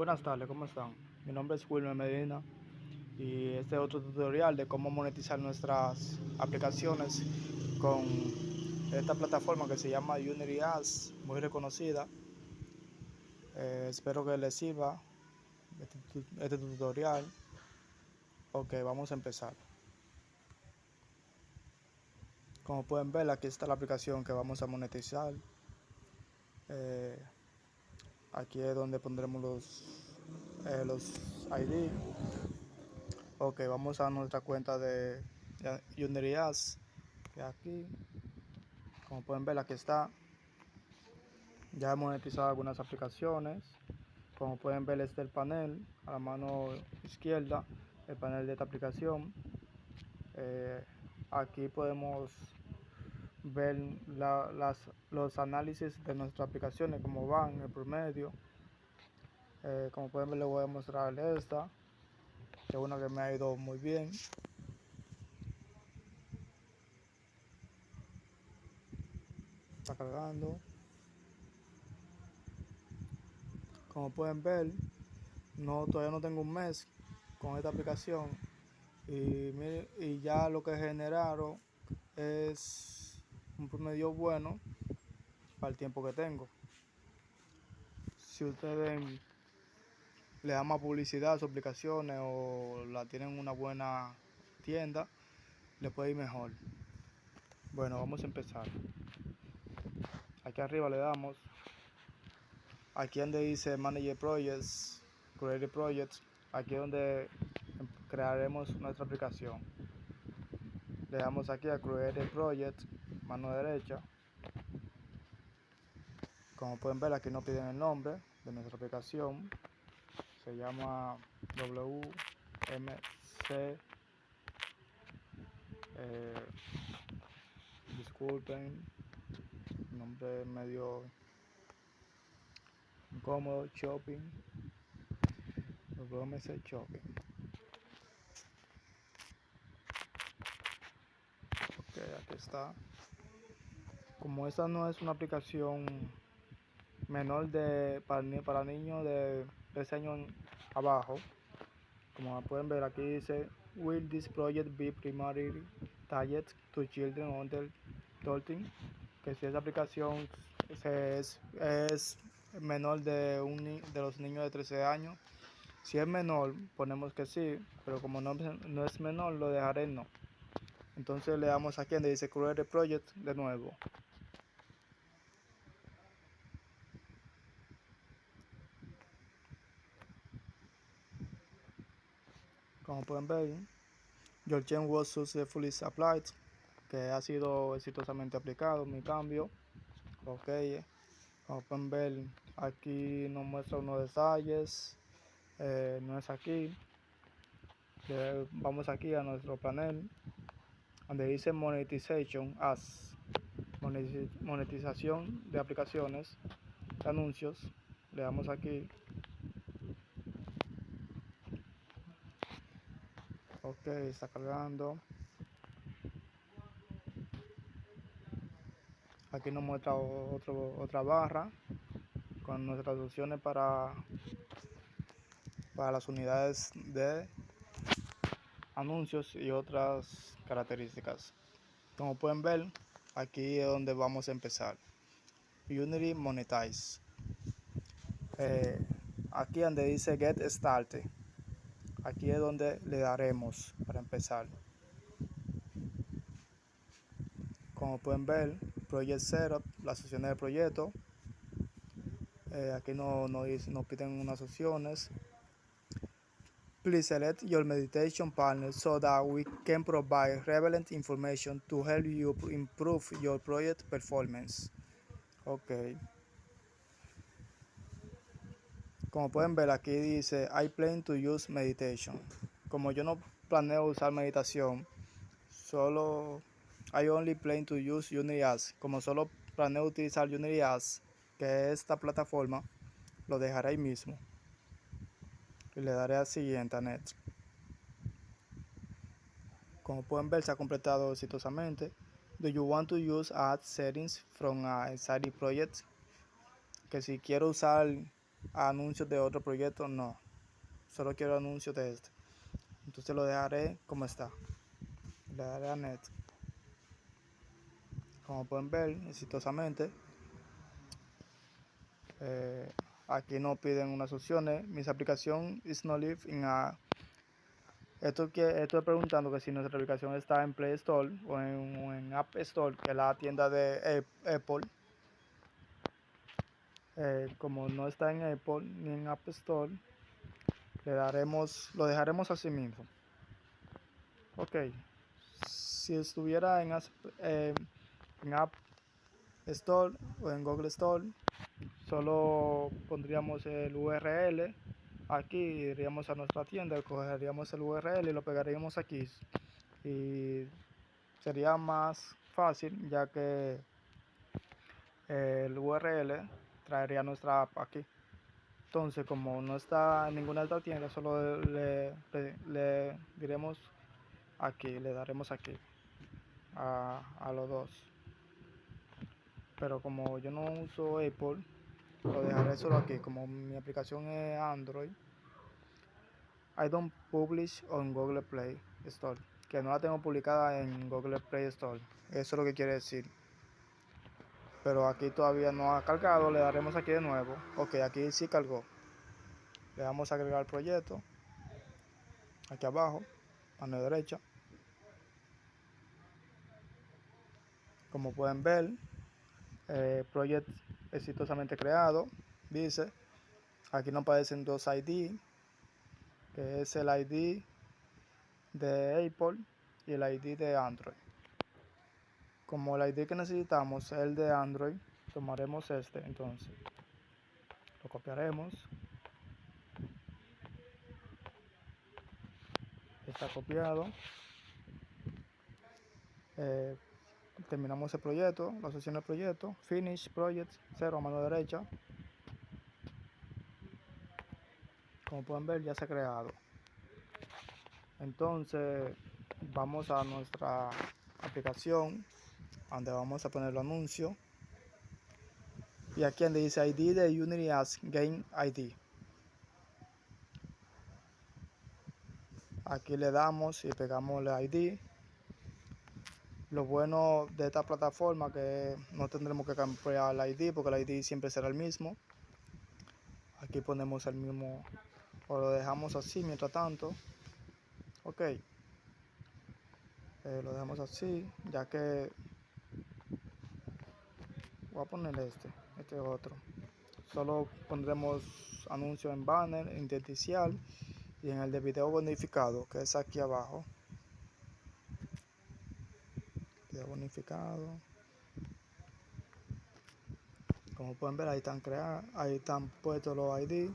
Buenas tardes, ¿cómo están? Mi nombre es Wilmer Medina y este es otro tutorial de cómo monetizar nuestras aplicaciones con esta plataforma que se llama Unity Ads, muy reconocida. Eh, espero que les sirva este, este, tutorial. Ok, vamos a empezar. Como pueden ver, aquí está la aplicación que vamos a monetizar. Eh, aquí es donde pondremos los eh, los ID ok vamos a nuestra cuenta de Ads que aquí. Como pueden ver aquí está. Ya he monetizado algunas aplicaciones. Como pueden ver este es el panel. A la mano izquierda el panel de esta aplicación. Eh, aquí podemos ver las, los análisis de nuestras aplicaciones, como van, el promedio. Eh, como pueden ver, les voy a mostrar esta, que es una que me ha ido muy bien. Está cargando. Como pueden ver, no todavía no tengo un mes con esta aplicación y, y ya lo que generaron es un promedio bueno para el tiempo que tengo. Si ustedes le dan más publicidad a sus aplicaciones o la tienen una buena tienda, le puede ir mejor. Bueno, vamos a empezar. Aquí arriba le damos. Aquí donde dice Manager Projects, Create Projects, aquí donde crearemos nuestra aplicación. Le damos aquí a Create Project mano derecha. Como pueden ver aquí nos piden el nombre de nuestra aplicación. Se llama WMC eh, disculpen nombre medio incómodo shopping. WMC shopping está como esta no es una aplicación menor de para, para niños de 13 años abajo como pueden ver aquí dice will this project be primarily targeted to children under 13 que si esa aplicación es, es menor de un de los niños de 13 años si es menor ponemos que sí pero como no, no es menor lo dejaré no entonces le damos aquí donde dice create project de nuevo. Como pueden ver change was successfully applied que ha sido exitosamente aplicado mi cambio. Ok como pueden ver aquí nos muestra unos detalles. Eh, no es aquí. Vamos aquí a nuestro panel donde dice monetization as monetización de aplicaciones de anuncios. Le damos aquí. Ok está cargando. Aquí nos muestra otro, otra barra con nuestras opciones para para las unidades de anuncios y otras características. Como pueden ver aquí es donde vamos a empezar. Unity Monetize. Eh, aquí donde dice Get Started. Aquí es donde le daremos para empezar. Como pueden ver project setup las opciones del proyecto. Eh, aquí nos, nos piden unas opciones please select your meditation partner so that we can provide relevant information to help you improve your project performance. Ok. Como pueden ver aquí dice I plan to use meditation como yo no planeo usar meditación solo I only plan to use Unity como solo planeo utilizar Unity que es esta plataforma lo dejaré ahí mismo le daré a siguiente a net como pueden ver se ha completado exitosamente do you want to use add settings from a side project que si quiero usar anuncios de otro proyecto, no. Solo quiero anuncios de este. Entonces lo dejaré como está. Le daré a net. Como pueden ver, exitosamente. Eh, aquí no piden unas opciones. Mi aplicación is not live in a esto que estoy preguntando que si nuestra aplicación está en Play Store o en, App Store, que es la tienda de Apple. Eh, como no está en Apple ni en App Store, le daremos, lo dejaremos así mismo. Ok, si estuviera en, eh, en App Store o en Google Store, solo pondríamos el URL aquí iríamos a nuestra tienda, cogeríamos el URL y lo pegaríamos aquí. Y sería más fácil ya que el URL traería nuestra app aquí. Entonces como no está en ninguna otra tienda solo le, le, diremos aquí le daremos aquí a, a los dos pero como yo no uso Apple lo dejaré solo aquí. Como mi aplicación es Android I don't publish on Google Play Store que no la tengo publicada en Google Play Store. Eso es lo que quiere decir. Pero aquí todavía no ha cargado le daremos aquí de nuevo. Ok aquí sí cargó. Le damos a agregar el proyecto. Aquí abajo mano derecha. Como pueden ver eh, proyecto exitosamente creado dice aquí nos aparecen dos ID que es el ID de Apple y el ID de Android. Como el ID que necesitamos es el de Android tomaremos este entonces lo copiaremos. Está copiado. Eh, terminamos el proyecto, la sesión del proyecto, finish project, 0 a mano derecha. Como pueden ver ya se ha creado. Entonces vamos a nuestra aplicación donde vamos a poner el anuncio. Y aquí donde dice ID de Unity as Game ID. Aquí le damos y pegamos el ID lo bueno de esta plataforma que no tendremos que cambiar el ID porque el ID siempre será el mismo. Aquí ponemos el mismo o lo dejamos así mientras tanto. Ok. Eh, lo dejamos así ya que voy a poner este, este otro. Solo pondremos anuncio en banner, intersticial y en el de video bonificado que es aquí abajo. Bonificado. Como pueden ver ahí están creados ahí están puestos los ID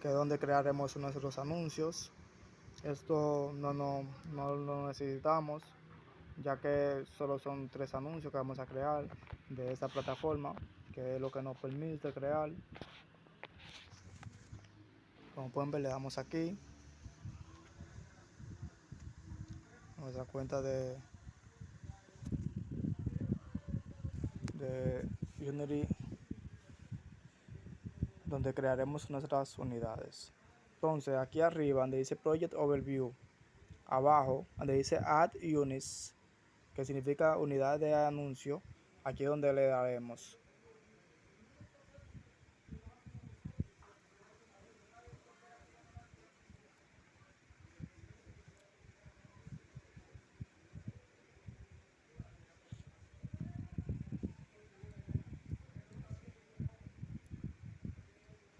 que es donde crearemos nuestros anuncios. Esto no, no, no lo necesitamos ya que solo son tres anuncios que vamos a crear de esta plataforma que es lo que nos permite crear. Como pueden ver le damos aquí. Nuestra cuenta de de Unity donde crearemos nuestras unidades. Entonces aquí arriba donde dice Project Overview abajo donde dice Add Units que significa unidad de anuncio aquí es donde le daremos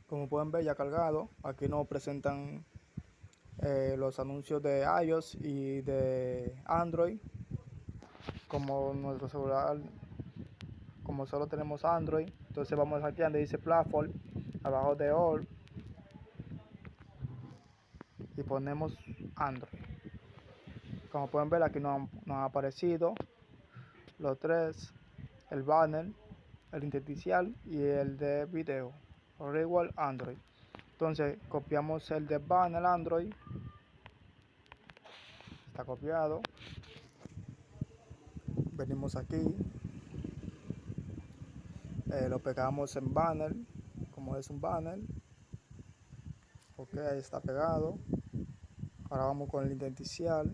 como pueden ver ya cargado. Aquí nos presentan eh, los anuncios de iOS y de Android. Como nuestro celular como solo tenemos Android entonces vamos aquí donde dice platform abajo de all y ponemos Android. Como pueden ver aquí nos, nos ha aparecido los tres el banner el intersticial y el de video igual Android. Entonces copiamos el de banner Android. Está copiado. Venimos aquí. Eh, lo pegamos en banner como es un banner. Ok ahí está pegado. Ahora vamos con el identicial.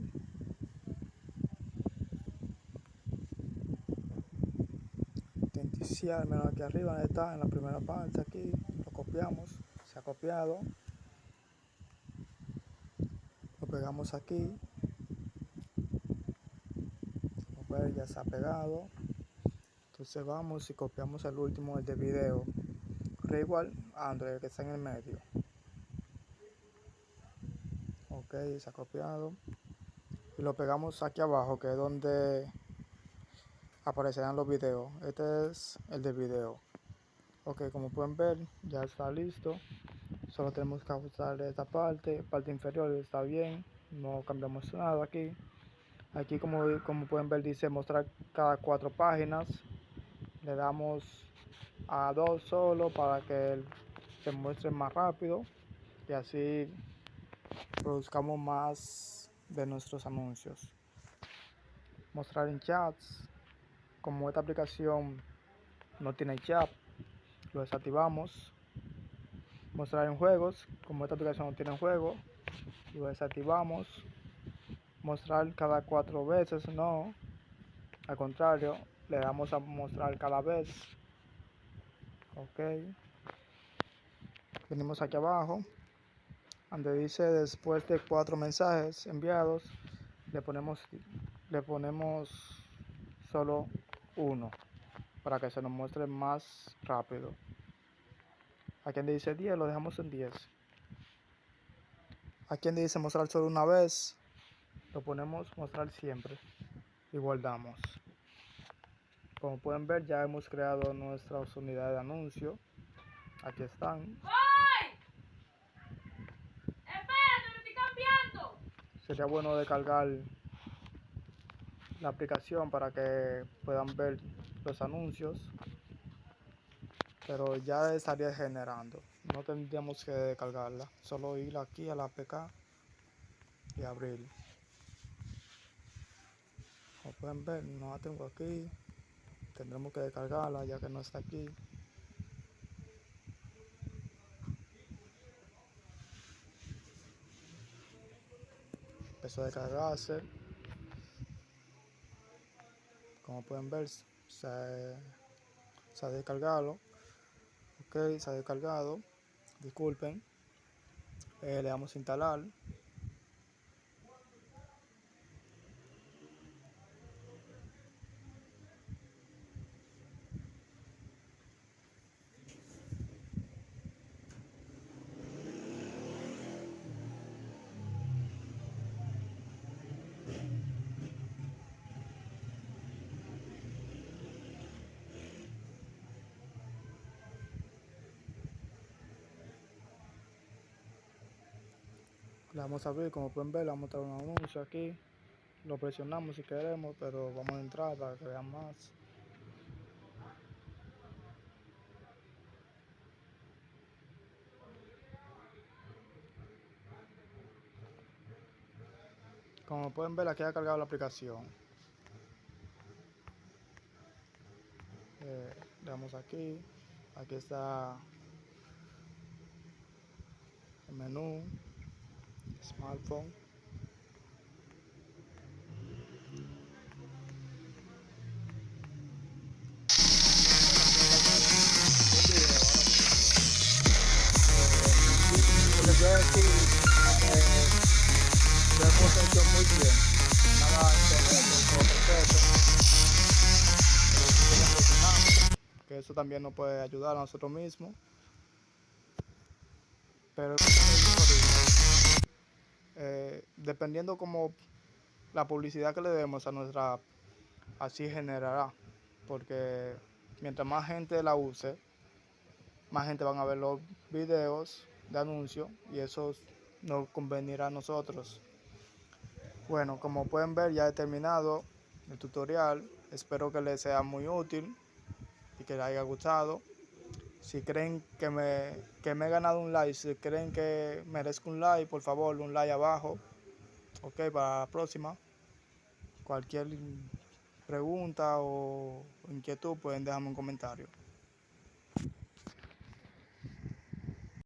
Identicial menos aquí arriba está en la primera parte aquí copiamos se ha copiado. Lo pegamos aquí. Ya se ha pegado. Entonces vamos y copiamos el último el de video. Igual Android que está en el medio. Ok se ha copiado. Y lo pegamos aquí abajo que es donde aparecerán los videos. Este es el de video ok como pueden ver ya está listo. Solo tenemos que ajustar esta parte parte inferior está bien no cambiamos nada aquí. Aquí como, como pueden ver dice mostrar cada cuatro páginas. Le damos a dos solo para que se muestre más rápido. Y así produzcamos más de nuestros anuncios. Mostrar en chats. Como esta aplicación no tiene chat lo desactivamos. Mostrar en juegos como esta aplicación no tiene juego lo desactivamos. Mostrar cada cuatro veces no. Al contrario le damos a mostrar cada vez. Ok. Venimos aquí abajo donde dice después de cuatro mensajes enviados le ponemos le ponemos solo uno para que se nos muestre más rápido aquí donde dice 10 lo dejamos en 10 aquí donde dice mostrar solo una vez lo ponemos mostrar siempre. Y guardamos. Como pueden ver ya hemos creado nuestras unidades de anuncio. Aquí están. Sería bueno descargar la aplicación para que puedan ver los anuncios pero ya estaría generando. No tendríamos que descargarla solo ir aquí a la APK y abrir. Como pueden ver no la tengo aquí. Tendremos que descargarla ya que no está aquí. Empezó a descargarse. Como pueden ver se, ha descargado se ha descargado disculpen. Eh, le damos a instalar le vamos a abrir como pueden ver le vamos a traer un anuncio aquí. Lo presionamos si queremos pero vamos a entrar para que vean más. Como pueden ver aquí ha cargado la aplicación. Eh, damos aquí. Aquí está el menú smartphone. Yo decir eh, lo hemos hecho muy bien nada perfecto que eso también nos puede ayudar a nosotros mismos. Pero eh, dependiendo como la publicidad que le demos a nuestra app, así generará, porque mientras más gente la use, más gente van a ver los videos de anuncios y eso nos convenirá a nosotros. Bueno, como pueden ver ya he terminado el tutorial, espero que les sea muy útil y que les haya gustado. Si creen que me, que me he ganado un like, si creen que merezco un like, por favor, un like abajo. Ok, para la próxima. Cualquier pregunta o inquietud pueden dejarme un comentario.